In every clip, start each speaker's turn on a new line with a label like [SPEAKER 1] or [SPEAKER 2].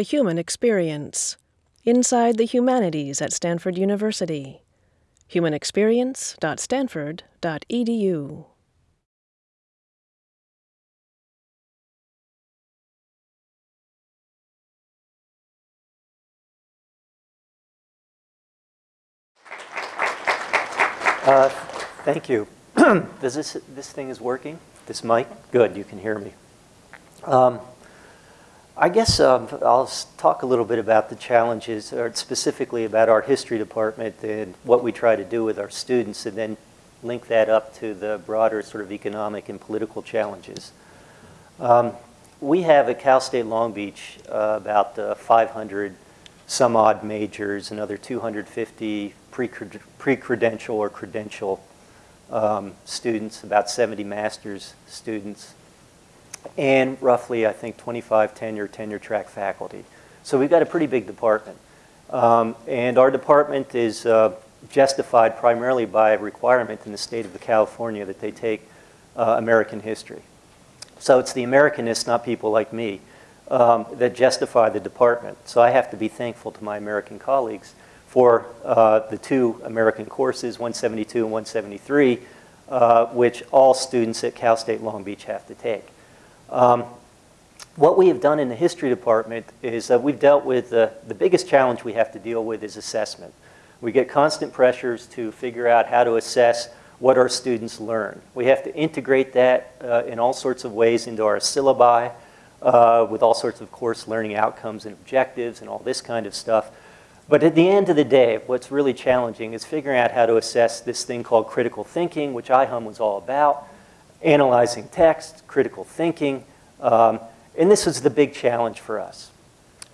[SPEAKER 1] The Human Experience Inside the Humanities at Stanford University. humanexperience.stanford.edu.
[SPEAKER 2] Uh, thank you. Does this, this thing is working? This mic? Good, you can hear me. Um, I guess um, I'll talk a little bit about the challenges, or specifically about our history department and what we try to do with our students, and then link that up to the broader sort of economic and political challenges. Um, we have at Cal State Long Beach uh, about uh, 500 some odd majors, another 250 pre-credential or credential um, students, about 70 master's students, and roughly, I think, 25 tenure, tenure track faculty. So we've got a pretty big department. Um, and our department is uh, justified primarily by a requirement in the state of California that they take uh, American history. So it's the Americanists, not people like me, um, that justify the department. So I have to be thankful to my American colleagues for uh, the two American courses, 172 and 173, uh, which all students at Cal State Long Beach have to take. Um, what we have done in the history department is that we've dealt with the, the biggest challenge we have to deal with is assessment. We get constant pressures to figure out how to assess what our students learn. We have to integrate that uh, in all sorts of ways into our syllabi uh, with all sorts of course learning outcomes and objectives and all this kind of stuff. But at the end of the day, what's really challenging is figuring out how to assess this thing called critical thinking, which IHUM was all about, analyzing text, critical thinking, um, and this was the big challenge for us.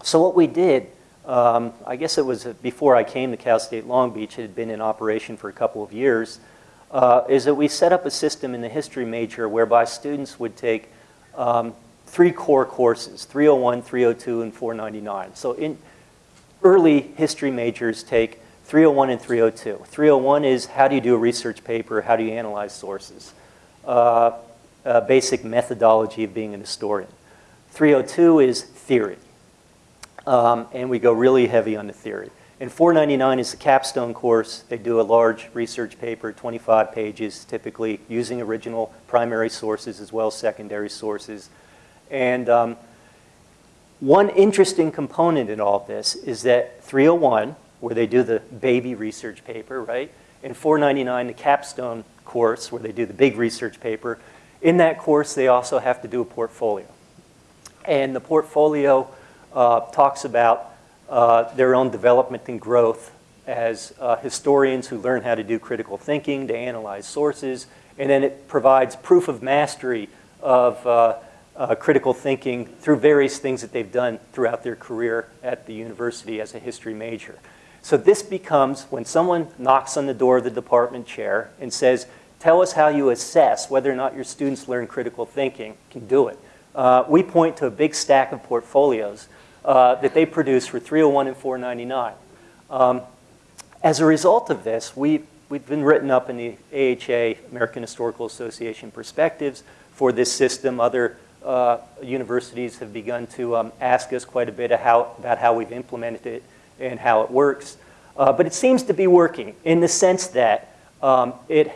[SPEAKER 2] So what we did, um, I guess it was before I came to Cal State Long Beach, it had been in operation for a couple of years, uh, is that we set up a system in the history major whereby students would take um, three core courses, 301, 302, and 499. So in early history majors take 301 and 302. 301 is how do you do a research paper, how do you analyze sources uh, uh, basic methodology of being an historian. 302 is theory. Um, and we go really heavy on the theory. And 499 is the capstone course. They do a large research paper, 25 pages, typically using original primary sources as well as secondary sources. And um, one interesting component in all this is that 301, where they do the baby research paper, right? And 499, the capstone course where they do the big research paper. In that course, they also have to do a portfolio. And the portfolio uh, talks about uh, their own development and growth as uh, historians who learn how to do critical thinking, to analyze sources, and then it provides proof of mastery of uh, uh, critical thinking through various things that they've done throughout their career at the university as a history major. So this becomes when someone knocks on the door of the department chair and says, tell us how you assess whether or not your students learn critical thinking, can do it. Uh, we point to a big stack of portfolios uh, that they produce for 301 and 499. Um, as a result of this, we, we've been written up in the AHA, American Historical Association Perspectives, for this system. Other uh, universities have begun to um, ask us quite a bit how, about how we've implemented it and how it works. Uh, but it seems to be working in the sense that um, it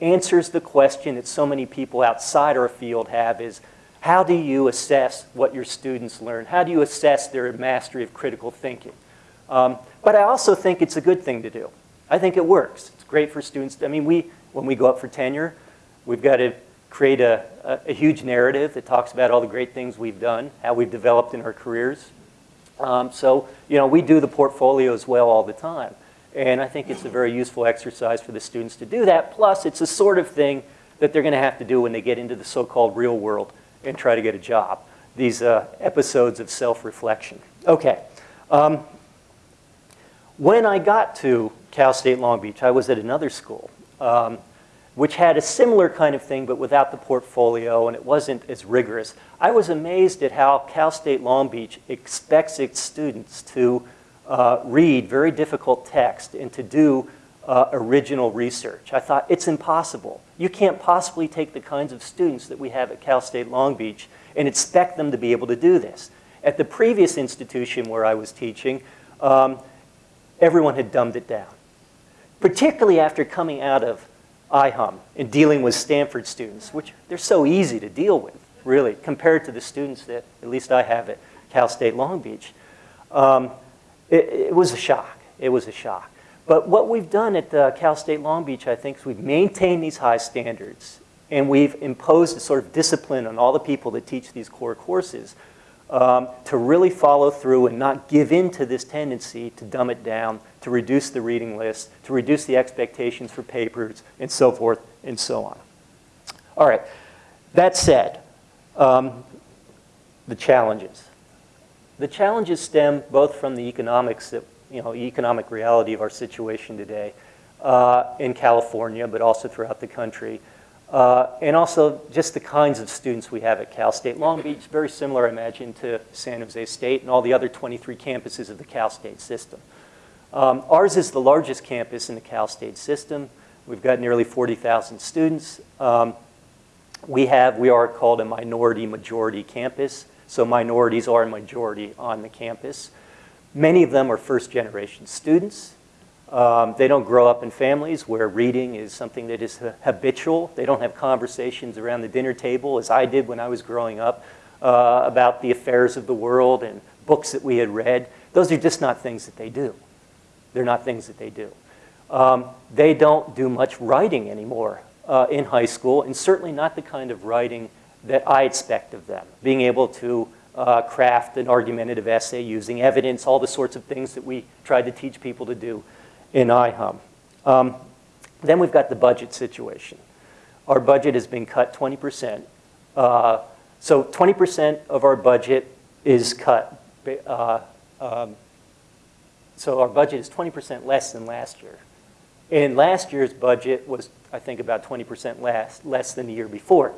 [SPEAKER 2] answers the question that so many people outside our field have is, how do you assess what your students learn? How do you assess their mastery of critical thinking? Um, but I also think it's a good thing to do. I think it works. It's great for students. I mean, we, when we go up for tenure, we've got to create a, a, a huge narrative that talks about all the great things we've done, how we've developed in our careers. Um, so, you know, we do the portfolio as well all the time. And I think it's a very useful exercise for the students to do that. Plus, it's the sort of thing that they're going to have to do when they get into the so-called real world and try to get a job. These uh, episodes of self-reflection. Okay. Um, when I got to Cal State Long Beach, I was at another school. Um, which had a similar kind of thing, but without the portfolio, and it wasn't as rigorous. I was amazed at how Cal State Long Beach expects its students to uh, read very difficult text and to do uh, original research. I thought, it's impossible. You can't possibly take the kinds of students that we have at Cal State Long Beach and expect them to be able to do this. At the previous institution where I was teaching, um, everyone had dumbed it down, particularly after coming out of IHUM and dealing with Stanford students, which they're so easy to deal with, really, compared to the students that at least I have at Cal State Long Beach. Um, it, it was a shock. It was a shock. But what we've done at uh, Cal State Long Beach, I think, is we've maintained these high standards and we've imposed a sort of discipline on all the people that teach these core courses um, to really follow through and not give in to this tendency to dumb it down, to reduce the reading list, to reduce the expectations for papers, and so forth and so on. All right, that said, um, the challenges. The challenges stem both from the economics that you know, economic reality of our situation today uh, in California, but also throughout the country. Uh, and also just the kinds of students we have at Cal State Long Beach, very similar, I imagine, to San Jose State and all the other 23 campuses of the Cal State system. Um, ours is the largest campus in the Cal State system. We've got nearly 40,000 students. Um, we have, we are called a minority majority campus, so minorities are a majority on the campus. Many of them are first generation students. Um, they don't grow up in families where reading is something that is habitual. They don't have conversations around the dinner table as I did when I was growing up uh, about the affairs of the world and books that we had read. Those are just not things that they do. They're not things that they do. Um, they don't do much writing anymore uh, in high school, and certainly not the kind of writing that I expect of them. Being able to uh, craft an argumentative essay using evidence, all the sorts of things that we tried to teach people to do in IHUM. Um, then we've got the budget situation. Our budget has been cut 20%. Uh, so 20% of our budget is cut. Uh, um, so our budget is 20% less than last year. And last year's budget was, I think, about 20% less, less than the year before.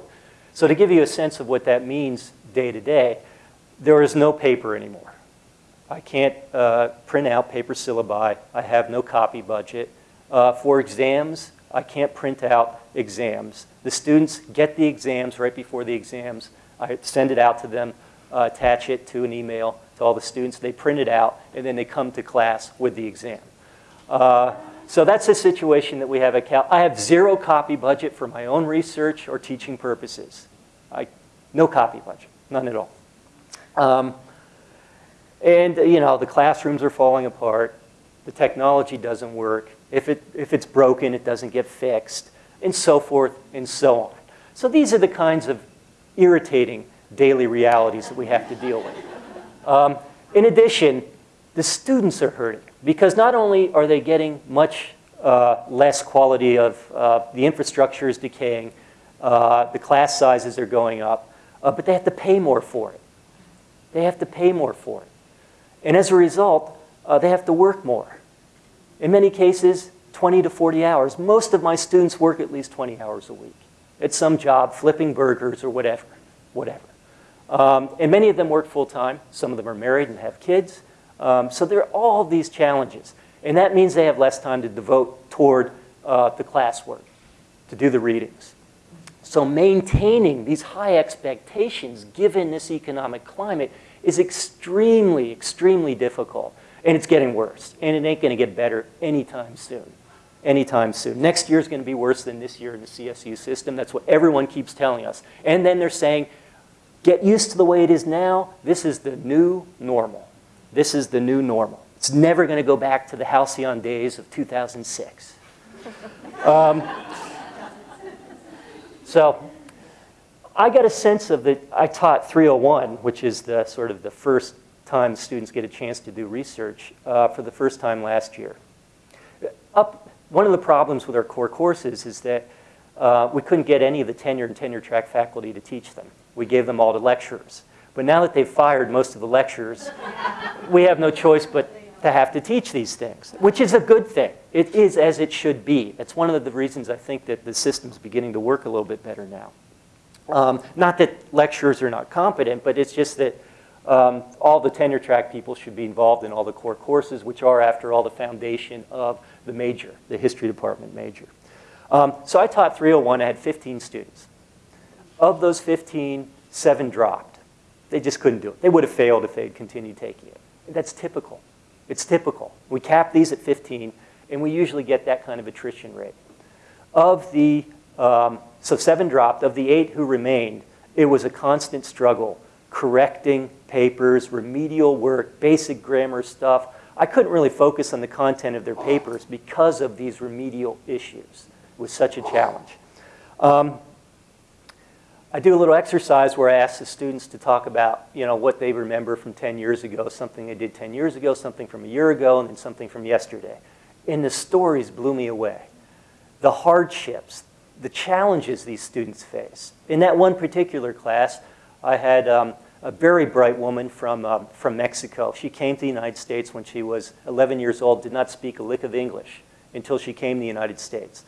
[SPEAKER 2] So to give you a sense of what that means day to day, there is no paper anymore. I can't uh, print out paper syllabi. I have no copy budget. Uh, for exams, I can't print out exams. The students get the exams right before the exams. I send it out to them, uh, attach it to an email to all the students. They print it out, and then they come to class with the exam. Uh, so that's the situation that we have at Cal. I have zero copy budget for my own research or teaching purposes. I, no copy budget, none at all. Um, and, you know, the classrooms are falling apart. The technology doesn't work. If, it, if it's broken, it doesn't get fixed, and so forth and so on. So these are the kinds of irritating daily realities that we have to deal with. Um, in addition, the students are hurting because not only are they getting much uh, less quality of uh, the infrastructure is decaying, uh, the class sizes are going up, uh, but they have to pay more for it. They have to pay more for it. And as a result, uh, they have to work more. In many cases, 20 to 40 hours. Most of my students work at least 20 hours a week at some job, flipping burgers or whatever, whatever. Um, and many of them work full time. Some of them are married and have kids. Um, so there are all these challenges. And that means they have less time to devote toward uh, the classwork, to do the readings. So maintaining these high expectations given this economic climate is extremely, extremely difficult. And it's getting worse. And it ain't going to get better anytime soon. Anytime soon. Next year is going to be worse than this year in the CSU system. That's what everyone keeps telling us. And then they're saying, get used to the way it is now. This is the new normal. This is the new normal. It's never going to go back to the halcyon days of 2006. Um, so I got a sense of that. I taught 301, which is the sort of the first time students get a chance to do research uh, for the first time last year. Up, one of the problems with our core courses is that uh, we couldn't get any of the tenure and tenure track faculty to teach them. We gave them all to lecturers. But now that they've fired most of the lecturers, we have no choice but to have to teach these things, which is a good thing. It is as it should be. That's one of the reasons I think that the system's beginning to work a little bit better now. Um, not that lecturers are not competent, but it's just that um, all the tenure track people should be involved in all the core courses, which are, after all, the foundation of the major, the history department major. Um, so I taught 301. I had 15 students. Of those 15, seven dropped. They just couldn't do it. They would have failed if they had continued taking it. That's typical. It's typical. We cap these at 15, and we usually get that kind of attrition rate. Of the, um, so seven dropped. Of the eight who remained, it was a constant struggle correcting papers, remedial work, basic grammar stuff. I couldn't really focus on the content of their papers because of these remedial issues. It was such a challenge. Um, I do a little exercise where I ask the students to talk about you know, what they remember from 10 years ago, something they did 10 years ago, something from a year ago, and then something from yesterday. And the stories blew me away. The hardships, the challenges these students face. In that one particular class, I had um, a very bright woman from, um, from Mexico. She came to the United States when she was 11 years old, did not speak a lick of English until she came to the United States.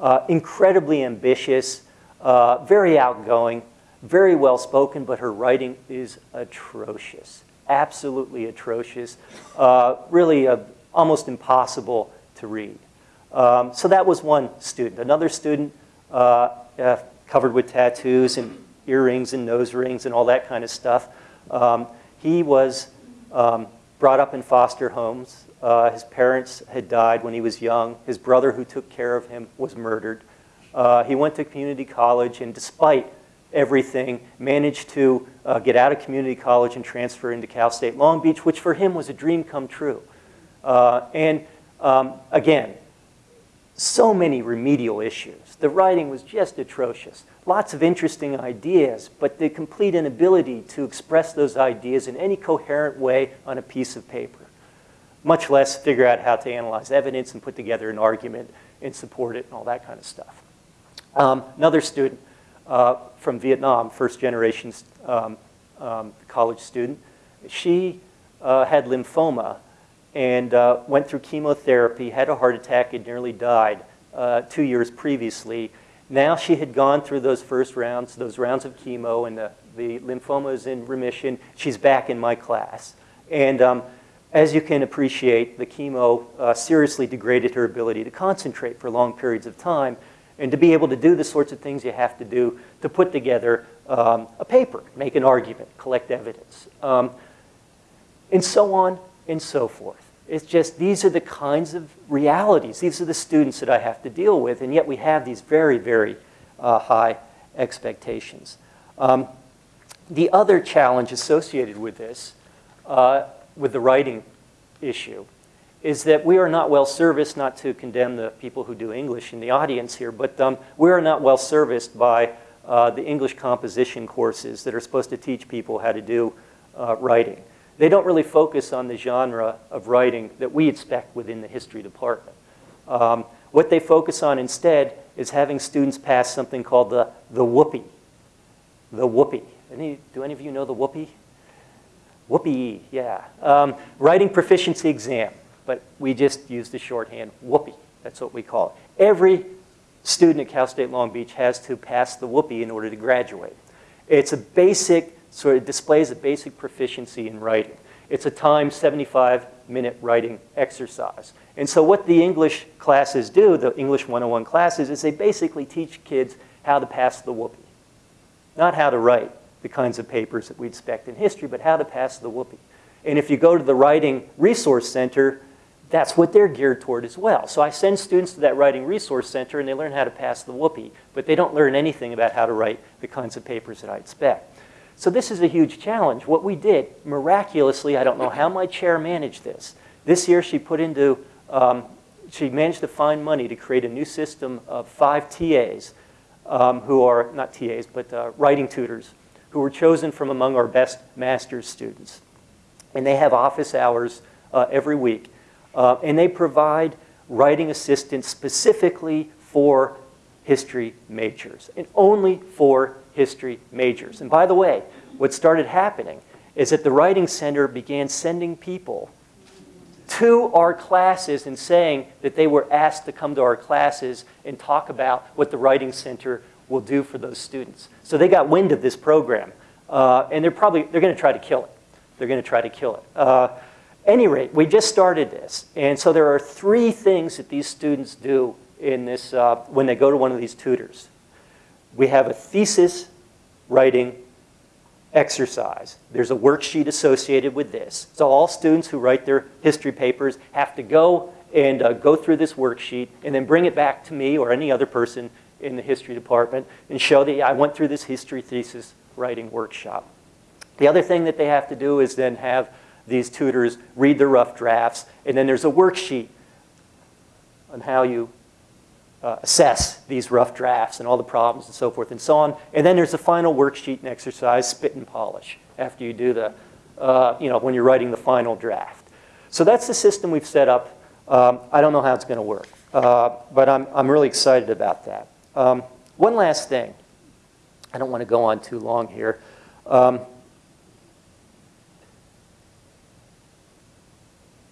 [SPEAKER 2] Uh, incredibly ambitious, uh, very outgoing, very well spoken, but her writing is atrocious, absolutely atrocious, uh, really uh, almost impossible to read. Um, so that was one student. Another student uh, uh, covered with tattoos and earrings and nose rings and all that kind of stuff. Um, he was um, brought up in foster homes. His parents had died when he was young. His brother who took care of him was murdered. Uh, he went to community college and despite everything, managed to uh, get out of community college and transfer into Cal State Long Beach, which for him was a dream come true. Uh, and um, again, so many remedial issues. The writing was just atrocious. Lots of interesting ideas, but the complete inability to express those ideas in any coherent way on a piece of paper, much less figure out how to analyze evidence and put together an argument and support it and all that kind of stuff. Um, another student uh, from Vietnam, first generation um, um, college student, she uh, had lymphoma and uh, went through chemotherapy, had a heart attack, and nearly died uh, two years previously. Now she had gone through those first rounds, those rounds of chemo, and the, the lymphoma is in remission. She's back in my class. And um, as you can appreciate, the chemo uh, seriously degraded her ability to concentrate for long periods of time and to be able to do the sorts of things you have to do to put together um, a paper, make an argument, collect evidence, um, and so on and so forth. It's just these are the kinds of realities. These are the students that I have to deal with, and yet we have these very, very uh, high expectations. Um, the other challenge associated with this, uh, with the writing issue, is that we are not well serviced, not to condemn the people who do English in the audience here, but um, we are not well serviced by uh, the English composition courses that are supposed to teach people how to do uh, writing. They don't really focus on the genre of writing that we expect within the history department. Um, what they focus on instead is having students pass something called the, the whoopee. The whoopee. Any, do any of you know the whoopee? Whoopee, yeah. Um, writing proficiency exam but we just use the shorthand whoopee. That's what we call it. Every student at Cal State Long Beach has to pass the whoopee in order to graduate. It's a basic, sort of displays a basic proficiency in writing. It's a timed 75 minute writing exercise. And so what the English classes do, the English 101 classes, is they basically teach kids how to pass the whoopee. Not how to write the kinds of papers that we expect in history, but how to pass the whoopee. And if you go to the Writing Resource Center, that's what they're geared toward as well. So I send students to that Writing Resource Center and they learn how to pass the whoopee, but they don't learn anything about how to write the kinds of papers that I expect. So this is a huge challenge. What we did, miraculously, I don't know how my chair managed this. This year she put into, um, she managed to find money to create a new system of five TAs um, who are, not TAs, but uh, writing tutors, who were chosen from among our best master's students. And they have office hours uh, every week. Uh, and they provide writing assistance specifically for history majors, and only for history majors. And by the way, what started happening is that the Writing Center began sending people to our classes and saying that they were asked to come to our classes and talk about what the Writing Center will do for those students. So they got wind of this program, uh, and they're probably, they're going to try to kill it. They're going to try to kill it. Uh, any rate, we just started this. And so there are three things that these students do in this, uh, when they go to one of these tutors. We have a thesis writing exercise. There's a worksheet associated with this. So all students who write their history papers have to go and uh, go through this worksheet and then bring it back to me or any other person in the history department and show that yeah, I went through this history thesis writing workshop. The other thing that they have to do is then have these tutors read the rough drafts, and then there's a worksheet on how you uh, assess these rough drafts and all the problems and so forth and so on. And then there's a final worksheet and exercise, spit and polish, after you do the, uh, you know, when you're writing the final draft. So that's the system we've set up. Um, I don't know how it's going to work, uh, but I'm, I'm really excited about that. Um, one last thing. I don't want to go on too long here. Um,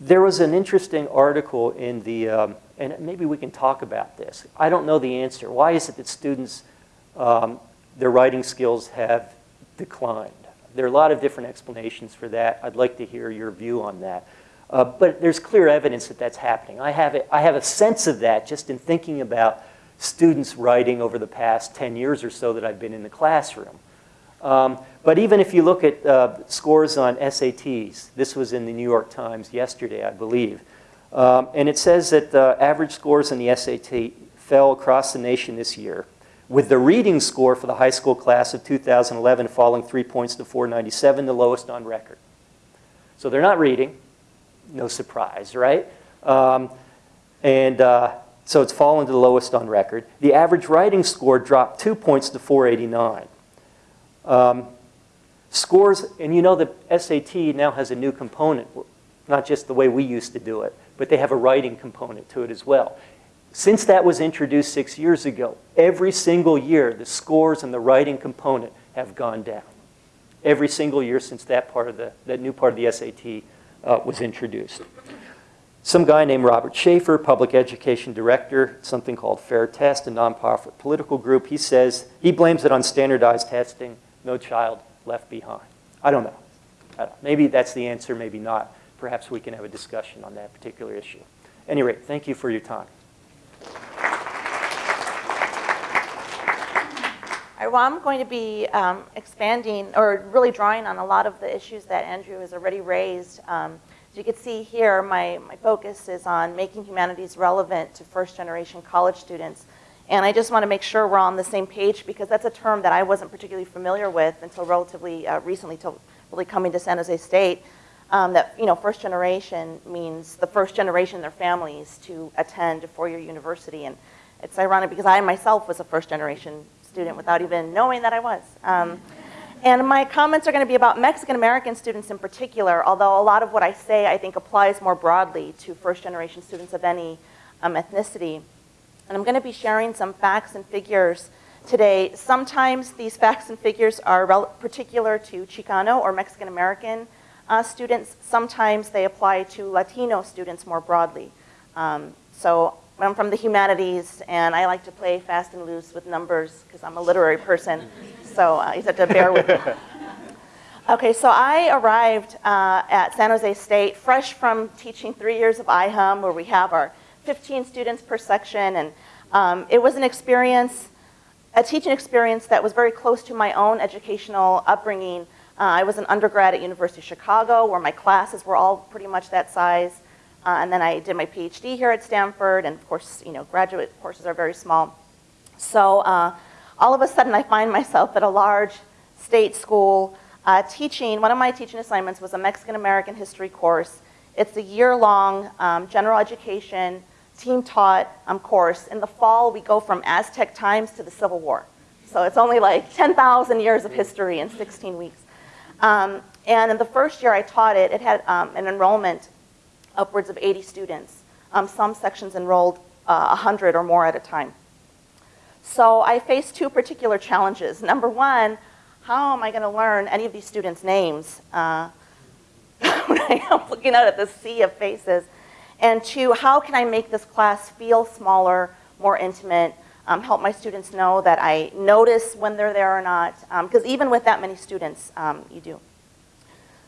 [SPEAKER 2] there was an interesting article in the, um, and maybe we can talk about this. I don't know the answer. Why is it that students, um, their writing skills have declined? There are a lot of different explanations for that. I'd like to hear your view on that. Uh, but there's clear evidence that that's happening. I have, a, I have a sense of that just in thinking about students writing over the past 10 years or so that I've been in the classroom. Um, but even if you look at uh, scores on SATs, this was in the New York Times yesterday, I believe, um, and it says that the average scores on the SAT fell across the nation this year, with the reading score for the high school class of 2011 falling three points to 497, the lowest on record. So they're not reading, no surprise, right? Um, and uh, so it's fallen to the lowest on record. The average writing score dropped two points to 489. Um, scores, and you know the SAT now has a new component, not just the way we used to do it, but they have a writing component to it as well. Since that was introduced six years ago, every single year the scores and the writing component have gone down. Every single year since that part of the, that new part of the SAT uh, was introduced some guy named Robert Schaeffer, public education director, something called Fair Test, a nonprofit political group, he says he blames it on standardized testing, no child left behind. I don't know. I don't. Maybe that's the answer, maybe not. Perhaps we can have a discussion on that particular issue. Any rate, thank you for your time.
[SPEAKER 3] Well, I'm going to be um, expanding or really drawing on a lot of the issues that Andrew has already raised. Um, as you can see here, my, my focus is on making humanities relevant to first generation college students. And I just want to make sure we're on the same page because that's a term that I wasn't particularly familiar with until relatively uh, recently, till really coming to San Jose State. Um, that you know, first generation means the first generation of their families to attend a four-year university. And it's ironic because I myself was a first generation student without even knowing that I was. Um, and my comments are going to be about Mexican American students in particular, although a lot of what I say I think applies more broadly to first generation students of any um, ethnicity. And I'm going to be sharing some facts and figures today. Sometimes these facts and figures are particular to Chicano or Mexican American uh, students. Sometimes they apply to Latino students more broadly. Um, so I'm from the humanities, and I like to play fast and loose with numbers because I'm a literary person. So uh, you have to bear with me. Okay, so I arrived uh, at San Jose State fresh from teaching three years of IHUM, where we have our 15 students per section, and um, it was an experience, a teaching experience that was very close to my own educational upbringing. Uh, I was an undergrad at University of Chicago, where my classes were all pretty much that size. Uh, and then I did my PhD here at Stanford, and of course, you know, graduate courses are very small. So uh, all of a sudden, I find myself at a large state school uh, teaching. One of my teaching assignments was a Mexican American history course. It's a year-long um, general education, team-taught um, course. In the fall, we go from Aztec times to the Civil War. So it's only like 10,000 years of history in 16 weeks. Um, and in the first year I taught it, it had um, an enrollment upwards of 80 students. Um, some sections enrolled uh, 100 or more at a time. So I faced two particular challenges. Number one, how am I going to learn any of these students' names uh, when I am looking out at the sea of faces? And two, how can I make this class feel smaller, more intimate, um, help my students know that I notice when they're there or not? Because um, even with that many students, um, you do.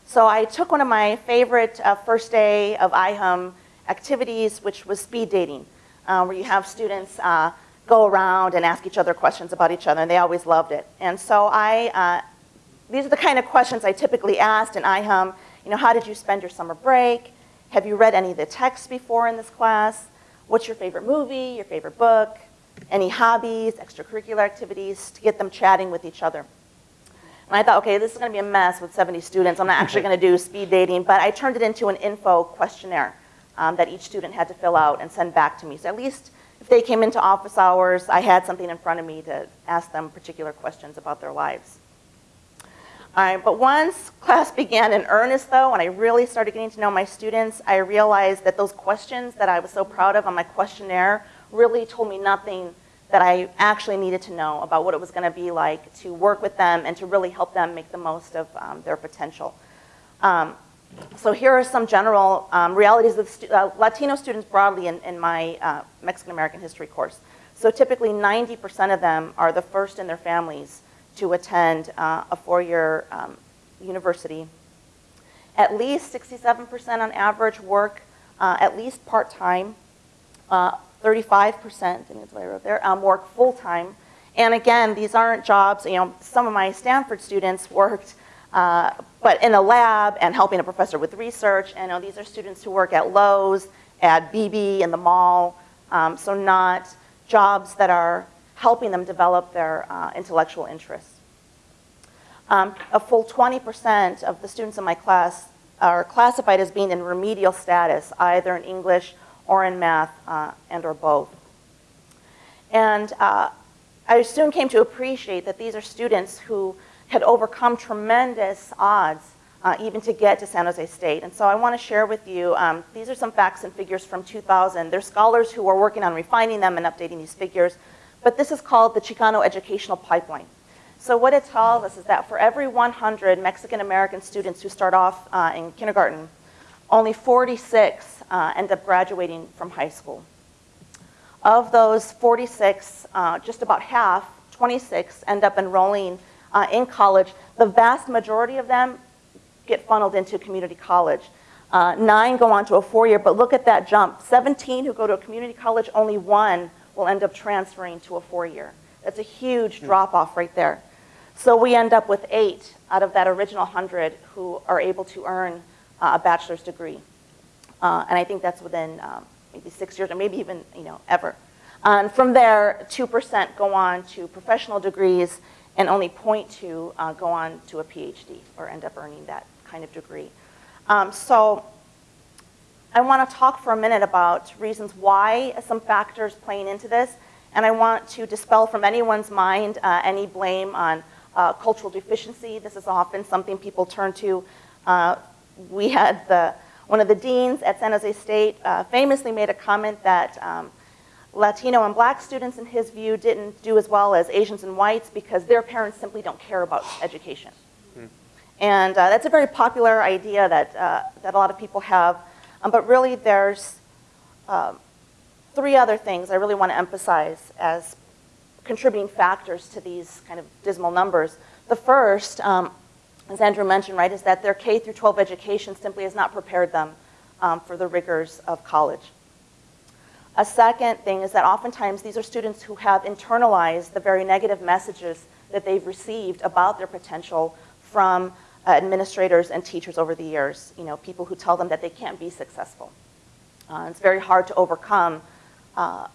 [SPEAKER 3] So I took one of my favorite uh, first day of IHUM activities, which was speed dating, uh, where you have students uh, go around and ask each other questions about each other, and they always loved it. And so I uh, these are the kind of questions I typically asked in IHUM. You know, how did you spend your summer break? Have you read any of the texts before in this class? What's your favorite movie, your favorite book? Any hobbies, extracurricular activities to get them chatting with each other. And I thought, okay, this is going to be a mess with 70 students. I'm not actually going to do speed dating, but I turned it into an info questionnaire um, that each student had to fill out and send back to me. So at least if they came into office hours, I had something in front of me to ask them particular questions about their lives. But once class began in earnest though, and I really started getting to know my students, I realized that those questions that I was so proud of on my questionnaire really told me nothing that I actually needed to know about what it was going to be like to work with them and to really help them make the most of um, their potential. Um, so here are some general um, realities of stu uh, Latino students broadly in, in my uh, Mexican American history course. So typically 90% of them are the first in their families to attend uh, a four-year um, university. At least 67% on average work uh, at least part-time. Uh, 35%, and that's what I wrote there, um, work full-time. And again, these aren't jobs, you know, some of my Stanford students worked, uh, but in a lab and helping a professor with research. And you know, these are students who work at Lowe's, at BB, in the mall, um, so not jobs that are helping them develop their uh, intellectual interests. Um, a full 20% of the students in my class are classified as being in remedial status, either in English or in math uh, and or both. And uh, I soon came to appreciate that these are students who had overcome tremendous odds uh, even to get to San Jose State. And so I want to share with you, um, these are some facts and figures from 2000. There's scholars who are working on refining them and updating these figures, but this is called the Chicano Educational Pipeline. So what it tells us is that for every 100 Mexican American students who start off uh, in kindergarten, only 46 uh, end up graduating from high school. Of those 46, uh, just about half, 26, end up enrolling uh, in college. The vast majority of them get funneled into community college. Uh, nine go on to a four-year, but look at that jump. 17 who go to a community college, only one will end up transferring to a four-year. That's a huge drop-off right there. So we end up with eight out of that original 100 who are able to earn uh, a bachelor's degree. Uh, and I think that's within um, maybe six years or maybe even, you know, ever. And from there, 2% go on to professional degrees and only 0.2 uh, go on to a PhD or end up earning that kind of degree. Um, so I want to talk for a minute about reasons why some factors playing into this. And I want to dispel from anyone's mind uh, any blame on uh, cultural deficiency. This is often something people turn to. Uh, we had the, one of the deans at San Jose State uh, famously made a comment that um, Latino and black students, in his view, didn't do as well as Asians and whites because their parents simply don't care about education. Hmm. And uh, that's a very popular idea that, uh, that a lot of people have. Um, but really, there's um, three other things I really want to emphasize as contributing factors to these kind of dismal numbers. The first, um, as Andrew mentioned, right, is that their K through 12 education simply has not prepared them um, for the rigors of college. A second thing is that oftentimes these are students who have internalized the very negative messages that they've received about their potential from administrators and teachers over the years, you know, people who tell them that they can't be successful. Uh, it's very hard to overcome uh,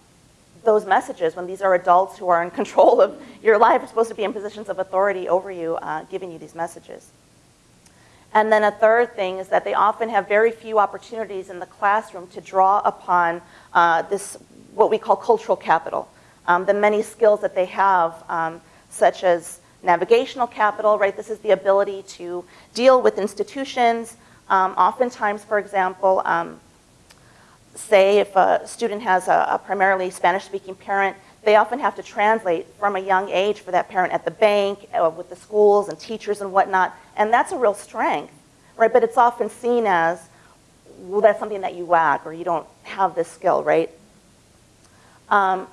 [SPEAKER 3] those messages when these are adults who are in control of your life, are supposed to be in positions of authority over you, uh, giving you these messages. And then a third thing is that they often have very few opportunities in the classroom to draw upon uh, this, what we call cultural capital. Um, the many skills that they have, um, such as navigational capital, right? This is the ability to deal with institutions. Um, oftentimes, for example, um, say if a student has a, a primarily Spanish-speaking parent, they often have to translate from a young age for that parent at the bank, uh, with the schools and teachers and whatnot, and that's a real strength, right? But it's often seen as, well, that's something that you lack or you don't have this skill, right? Um,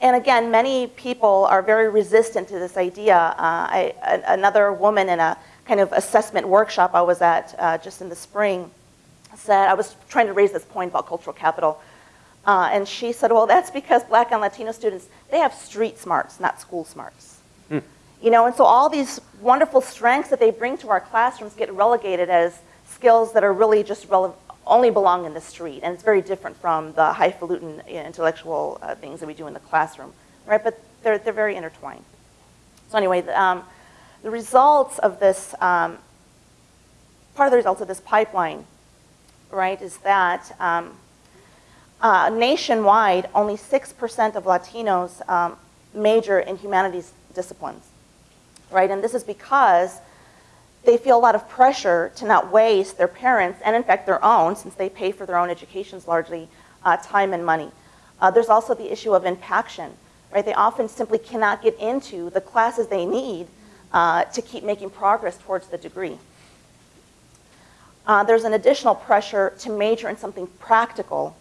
[SPEAKER 3] and again, many people are very resistant to this idea. Uh, I, another woman in a kind of assessment workshop I was at uh, just in the spring, said, I was trying to raise this point about cultural capital, uh, and she said, well, that's because black and Latino students, they have street smarts, not school smarts. Hmm. You know, and so all these wonderful strengths that they bring to our classrooms get relegated as skills that are really just rele- only belong in the street. And it's very different from the highfalutin intellectual uh, things that we do in the classroom, right? But they're, they're very intertwined. So anyway, the, um, the results of this, um, part of the results of this pipeline, right, is that um, uh, nationwide, only 6% of Latinos um, major in humanities disciplines, right? And this is because they feel a lot of pressure to not waste their parents, and in fact their own, since they pay for their own educations largely, uh, time and money. Uh, there's also the issue of impaction, right? They often simply cannot get into the classes they need uh, to keep making progress towards the degree. Uh, there's an additional pressure to major in something practical,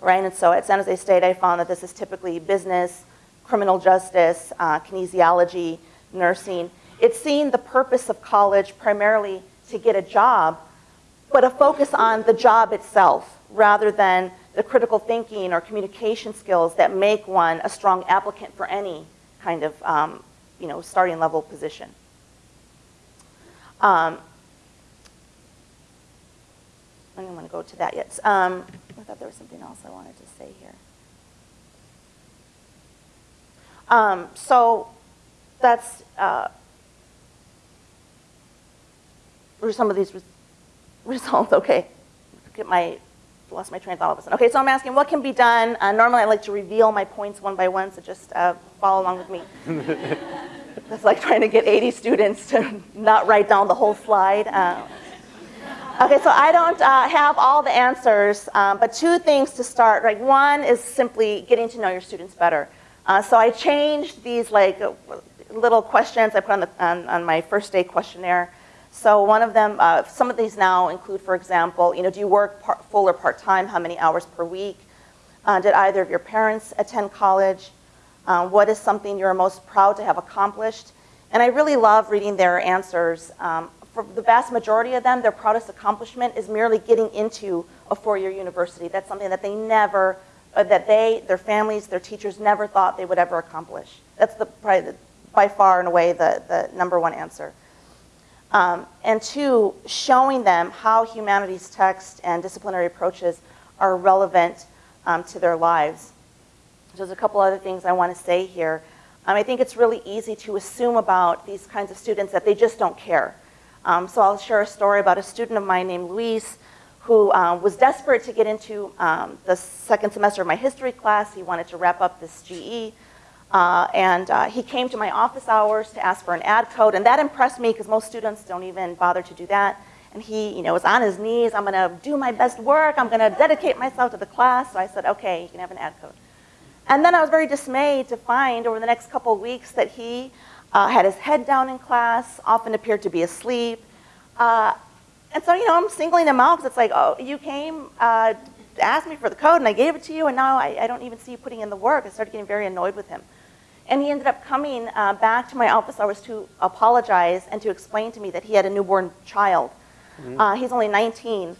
[SPEAKER 3] right? And so at San Jose State, I found that this is typically business, criminal justice, uh, kinesiology, nursing. It's seeing the purpose of college primarily to get a job, but a focus on the job itself rather than the critical thinking or communication skills that make one a strong applicant for any kind of um, you know, starting level position. Um, I don't want to go to that yet. Um, I thought there was something else I wanted to say here. Um, so that's uh, some of these res results. Okay, get my lost my train of thought all of a sudden. Okay, so I'm asking what can be done. Uh, normally I like to reveal my points one by one, so just uh, follow along with me. That's like trying to get 80 students to not write down the whole slide. Uh, okay, so I don't uh, have all the answers, um, but two things to start. Right, one is simply getting to know your students better. Uh, so I changed these like little questions I put on, the, on, on my first day questionnaire. So one of them, uh, some of these now include, for example, you know, do you work part, full or part-time? How many hours per week? Uh, did either of your parents attend college? Uh, what is something you're most proud to have accomplished? And I really love reading their answers. Um, for the vast majority of them, their proudest accomplishment is merely getting into a four-year university. That's something that they never, uh, that they, their families, their teachers never thought they would ever accomplish. That's the, probably the, by far and away the, the number one answer. Um, and two, showing them how humanities text and disciplinary approaches are relevant um, to their lives. There's a couple other things I want to say here. Um, I think it's really easy to assume about these kinds of students that they just don't care. Um, so I'll share a story about a student of mine named Luis who uh, was desperate to get into um, the second semester of my history class. He wanted to wrap up this GE. Uh, and uh, he came to my office hours to ask for an ad code, and that impressed me because most students don't even bother to do that. And he, you know, was on his knees. I'm going to do my best work. I'm going to dedicate myself to the class. So I said, okay, you can have an ad code. And then I was very dismayed to find over the next couple of weeks that he uh, had his head down in class, often appeared to be asleep. Uh, and so, you know, I'm singling him out because it's like, oh, you came, uh, asked me for the code, and I gave it to you, and now I, I don't even see you putting in the work. I started getting very annoyed with him. And he ended up coming uh, back to my office hours to apologize and to explain to me that he had a newborn child. Mm -hmm. uh, he's only 19.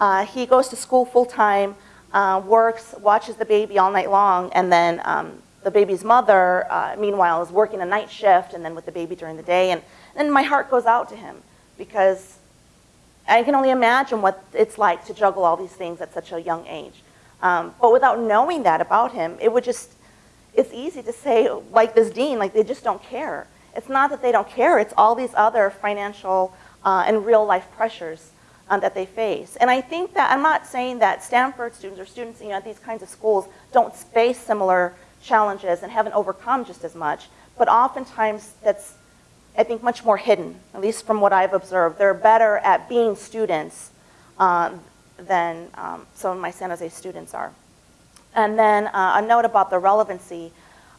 [SPEAKER 3] Uh, he goes to school full time, uh, works, watches the baby all night long, and then um, the baby's mother, uh, meanwhile, is working a night shift and then with the baby during the day. And then my heart goes out to him because I can only imagine what it's like to juggle all these things at such a young age. Um, but without knowing that about him, it would just it's easy to say, like this dean, like they just don't care. It's not that they don't care, it's all these other financial uh, and real life pressures um, that they face. And I think that, I'm not saying that Stanford students or students you know, at these kinds of schools don't face similar challenges and haven't overcome just as much, but oftentimes that's, I think, much more hidden, at least from what I've observed. They're better at being students uh, than um, some of my San Jose students are. And then uh, a note about the relevancy.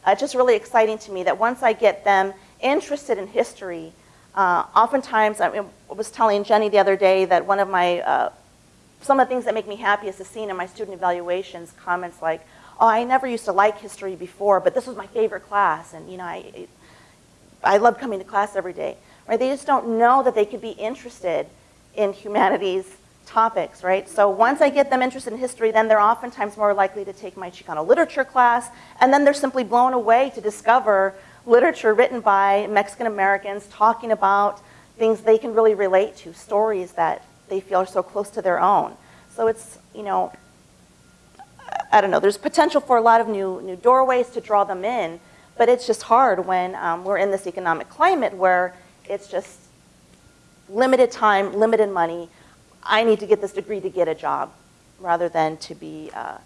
[SPEAKER 3] Uh, just really exciting to me that once I get them interested in history, uh, oftentimes, I, was telling Jenny the other day that one of my, uh, some of the things that make me happy is to see in my student evaluations comments like, oh, I never used to like history before, but this was my favorite class, and you know, I, I love coming to class every day. Right? They just don't know that they could be interested in humanities topics, right? So once I get them interested in history, then they're oftentimes more likely to take my Chicano literature class, and then they're simply blown away to discover literature written by Mexican Americans talking about things they can really relate to, stories that they feel are so close to their own. So it's, you know, I don't know, there's potential for a lot of new, new doorways to draw them in, but it's just hard when um, we're in this economic climate where it's just limited time, limited money. I need to get this degree to get a job rather than to be uh,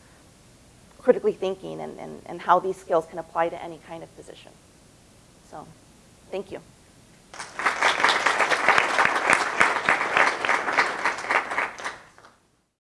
[SPEAKER 3] critically thinking and, and, and how these skills can apply to any kind of position. So, thank you.